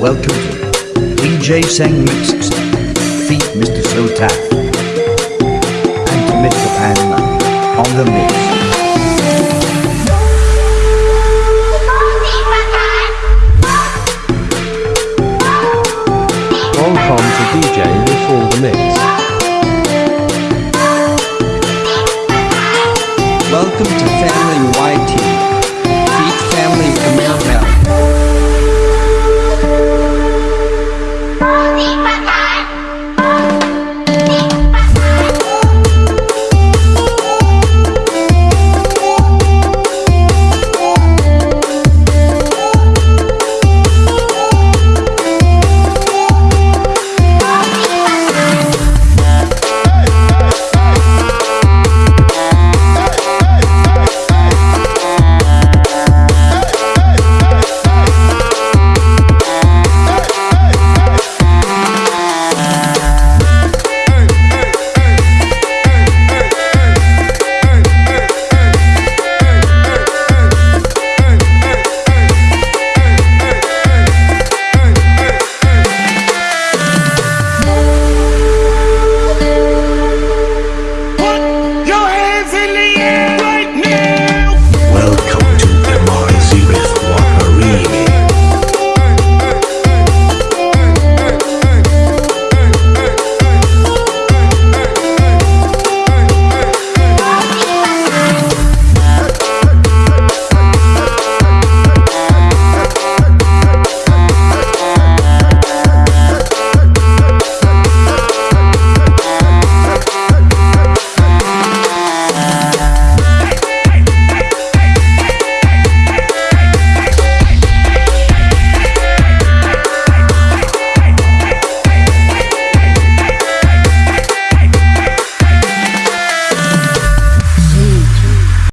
Welcome to DJ Sang Mixes. Feat Mr. Sotaf. And to Mr. Panda on the mix. Welcome to DJ Before the Mix. Welcome to Family